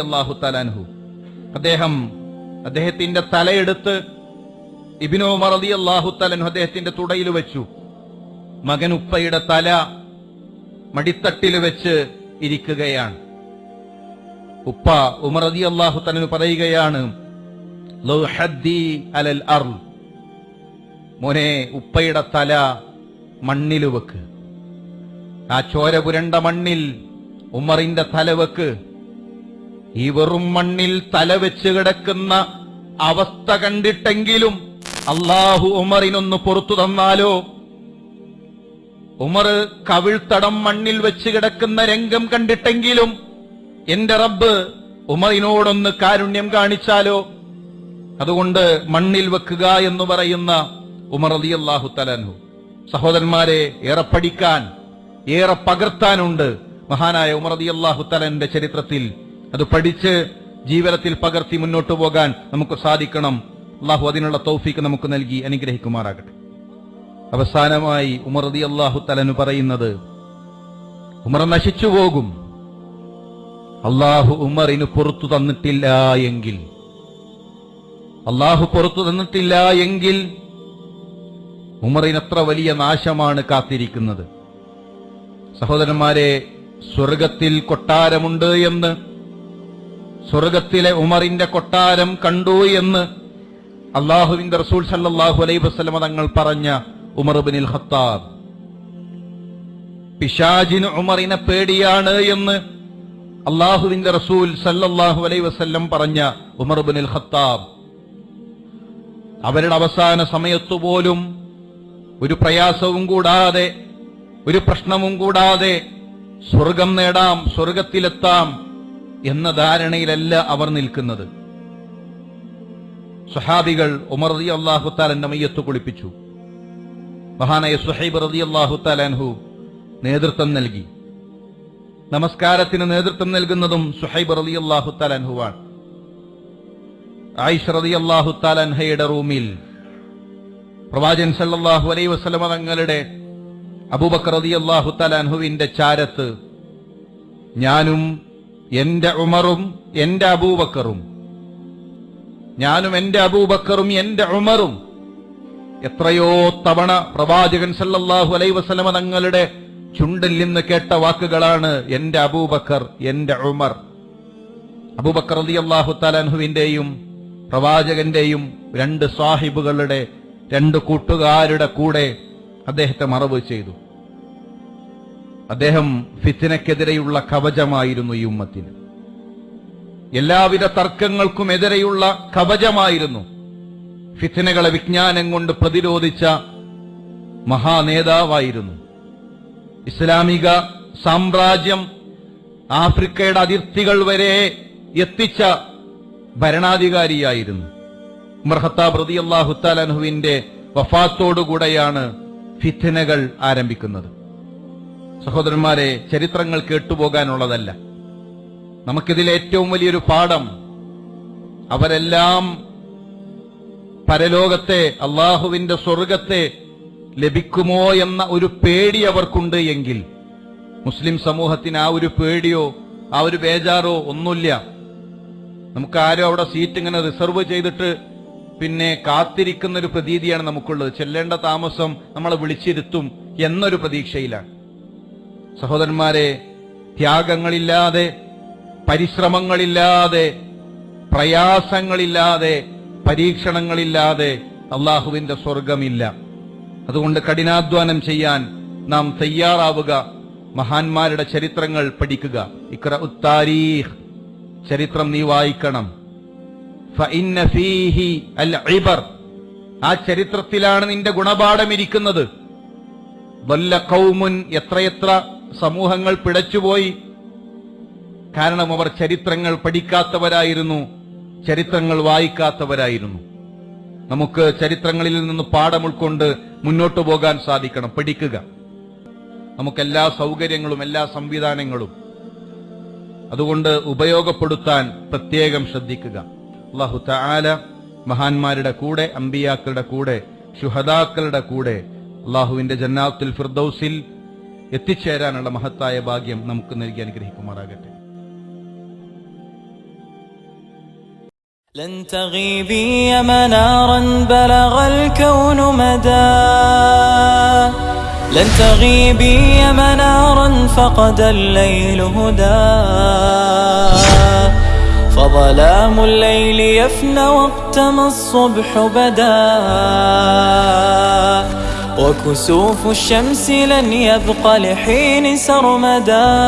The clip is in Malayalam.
റളിയല്ലാഹു തലാൻഹു അദ്ദേഹം അദ്ദേഹത്തിന്റെ തലയെടുത്ത് ഇബ്നു ഉമർ റളിയല്ലാഹു തലാൻഹു അദ്ദേഹത്തിന്റെ തുടയിൽ വെച്ചു. മകൻ ഉപ്പയുടെ തല മടിത്തട്ടിൽ വെച്ച് ഇരിക്കുകയാണ്. ഉപ്പ ഉമർ റളിയല്ലാഹു തലാൻഹു പറയുകയാണ് "ലൗ ഹദ്ദി അലൽ അർ മോനെ ഉപ്പയുടെ തല മണ്ണിൽ വെക്ക്. ആ ചോര പുരണ്ട മണ്ണിൽ ഉമറിന്റെ തല വെക്ക്. ഈ വെറും മണ്ണിൽ തലവെച്ച് കിടക്കുന്ന അവസ്ഥ കണ്ടിട്ടെങ്കിലും അള്ളാഹു ഉമറിനൊന്ന് പുറത്തു തന്നാലോ? ഉമർ കവിൾത്തടം മണ്ണിൽ വെച്ച് കിടക്കുന്ന രംഗം കണ്ടിട്ടെങ്കിലും എന്റെ റബ്ബ് ഉമറിനോടൊന്ന് കാരുണ്യം കാണിച്ചാലോ? അതുകൊണ്ട് മണ്ണിൽ വെക്കുക എന്ന് പറയുന്ന ഉമർ അലി അള്ളാഹു തലനു സഹോദരന്മാരെ ഏറെ പഠിക്കാൻ ഏറെ പകർത്താനുണ്ട് മഹാനായ ഉമർ അലി അള്ളാഹു തലന്റെ ചരിത്രത്തിൽ അത് പഠിച്ച് ജീവിതത്തിൽ പകർത്തി മുന്നോട്ട് പോകാൻ നമുക്ക് സാധിക്കണം. അള്ളാഹു അതിനുള്ള തൗഫീക്ക് നമുക്ക് നൽകി അനുഗ്രഹിക്കുമാറാകട്ടെ. അവസാനമായി ഉമർ അള്ളാഹു തലനു പറയുന്നത് ഉമർ നശിച്ചു പോകും. അള്ളാഹു ഉമറിന് പുറത്തു തന്നിട്ടില്ല എങ്കിൽ അള്ളാഹു പുറത്തു തന്നിട്ടില്ല എങ്കിൽ ഉമറിനത്ര വലിയ നാശമാണ് കാത്തിരിക്കുന്നത്. സഹോദരന്മാരെ സ്വർഗത്തിൽ കൊട്ടാരമുണ്ട് എന്ന് സ്വർഗത്തിലെ ഉമറിന്റെ കൊട്ടാരം കണ്ടു എന്ന് അള്ളാഹുവിന്റെ റസൂൽ സല്ലാഹു അലൈഹി വസ്ലമ തങ്ങൾ പറഞ്ഞ ഉമർ ബിനിൽ ഖത്താബ് പിശാജിന് ഉമറിനെ പേടിയാണ് എന്ന് അള്ളാഹുവിന്റെ റസൂൽ സല്ലാഹു അലൈ വസല്ലം പറഞ്ഞ ഉമർ ബിനിൽ ഖത്താബ് അവരുടെ അവസാന സമയത്തു പോലും ഒരു പ്രയാസവും കൂടാതെ ഒരു പ്രശ്നവും കൂടാതെ സ്വർഗം നേടാം സ്വർഗത്തിലെത്താം എന്ന ധാരണയിലല്ല അവർ നിൽക്കുന്നത്. സുഹാബികൾ ഉമർ റതി അള്ളാഹുത്താലന്റെ മയ്യത്ത് കുളിപ്പിച്ചു. മഹാനായ സുഹൈബ് റതി അള്ളാഹുത്താലു നേതൃത്വം നൽകി. നമസ്കാരത്തിന് നേതൃത്വം നൽകുന്നതും സുഹൈബ് റതി അള്ളാഹുത്താലുവാണ് ആയിഷ റതി അള്ളാഹുത്താലൻഹയുടെ റൂമിൽ പ്രവാചൻ സല്ലാഹു അലൈ വസ്ലമ തങ്ങളുടെ അബൂബക്കർ റതി അള്ളാഹുത്താലുവിന്റെ ചാരത്ത് ഞാനും എന്റെ ഉമറും എന്റെ അബൂബക്കറും. ഞാനും എന്റെ അബൂബക്കറും എന്റെ ഉമറും. എത്രയോ തവണ പ്രവാചകൻ സല്ലല്ലാഹു അലൈ വസലമ തങ്ങളുടെ ചുണ്ടിൽ നിന്ന് കേട്ട വാക്കുകളാണ് എന്റെ അബൂബക്കർ എന്റെ ഉമർ. അബൂബക്കർ അലി അള്ളാഹു താലാൻഹുവിന്റെയും പ്രവാചകന്റെയും രണ്ട് സാഹിബുകളുടെ രണ്ട് കൂട്ടുകാരുടെ കൂടെ അദ്ദേഹത്തെ മറവ് ചെയ്തു. അദ്ദേഹം ഫിത്തിനക്കെതിരെയുള്ള കവചമായിരുന്നു ഈ ഉമ്മത്തിന്. എല്ലാവിധ തർക്കങ്ങൾക്കും എതിരെയുള്ള കവചമായിരുന്നു ഫിത്തിനകളെ വിജ്ഞാനം കൊണ്ട് പ്രതിരോധിച്ച മഹാനേതാവായിരുന്നു. ഇസ്ലാമിക സാമ്രാജ്യം ആഫ്രിക്കയുടെ അതിർത്തികൾ വരെ എത്തിച്ച ഭരണാധികാരിയായിരുന്നു. മർഹത്താബ് റതി അള്ളാഹു താലൻഹുവിന്റെ വഫാത്തോടുകൂടെയാണ് ഫിത്തിനകൾ ആരംഭിക്കുന്നത്. സഹോദരന്മാരെ ചരിത്രങ്ങൾ കേട്ടുപോകാനുള്ളതല്ല. നമുക്കിതിൽ ഏറ്റവും വലിയൊരു പാഠം അവരെല്ലാം പരലോകത്തെ അള്ളാഹുവിന്റെ സ്വർഗത്തെ ലഭിക്കുമോ എന്ന ഒരു പേടി അവർക്കുണ്ട് എങ്കിൽ മുസ്ലിം സമൂഹത്തിന് ആ ഒരു പേടിയോ ആ ഒരു ബേജാറോ ഒന്നുമില്ല. നമുക്ക് ആരും അവിടെ സീറ്റ് ഇങ്ങനെ റിസർവ് ചെയ്തിട്ട് പിന്നെ കാത്തിരിക്കുന്ന ഒരു പ്രതീതിയാണ് നമുക്കുള്ളത്. ചെല്ലേണ്ട താമസം നമ്മളെ വിളിച്ചിരുത്തും എന്നൊരു പ്രതീക്ഷയിലാണ്. സഹോദരന്മാരെ ത്യാഗങ്ങളില്ലാതെ പരിശ്രമങ്ങളില്ലാതെ പ്രയാസങ്ങളില്ലാതെ പരീക്ഷണങ്ങളില്ലാതെ അള്ളാഹുവിന്റെ സ്വർഗമില്ല അതുകൊണ്ട് കഠിനാധ്വാനം ചെയ്യാൻ നാം തയ്യാറാവുക. മഹാന്മാരുടെ ചരിത്രങ്ങൾ പഠിക്കുക. ഇക്ര ഉത്താരീഹ് ചരിത്രം നീ വായിക്കണം. ആ ചരിത്രത്തിലാണ് നിന്റെ ഗുണപാഠം ഇരിക്കുന്നത് വല്ല കൗമുൻ എത്രയെത്ര സമൂഹങ്ങൾ പിടച്ചുപോയി. കാരണം അവർ ചരിത്രങ്ങൾ പഠിക്കാത്തവരായിരുന്നു ചരിത്രങ്ങൾ വായിക്കാത്തവരായിരുന്നു. നമുക്ക് ചരിത്രങ്ങളിൽ നിന്ന് പാഠം ഉൾക്കൊണ്ട് മുന്നോട്ടു പോകാൻ സാധിക്കണം പഠിക്കുക. നമുക്കെല്ലാ സൗകര്യങ്ങളും എല്ലാ സംവിധാനങ്ങളും അതുകൊണ്ട് ഉപയോഗപ്പെടുത്താൻ പ്രത്യേകം ശ്രദ്ധിക്കുക. അള്ളാഹു താല മഹാന്മാരുടെ കൂടെ അമ്പിയാക്കളുടെ കൂടെ ശുഹദാക്കളുടെ കൂടെ അള്ളാഹുവിന്റെ ജന്നാത്തുൽ ഫിർദൌസിൽ എത്തിച്ചേരാനുള്ള മഹത്തായ ഭാഗ്യം നമുക്ക് നൽകി അനുഗ്രഹിക്കുമാറാകട്ടെ لن تغيبي يا منارا بلغ الكون مدى لن تغيبي يا منارا فقد الليل هدى فظلام الليل يفنى وقتما الصبح بدا وكسوف الشمس لن يبقى لحين سرمدا.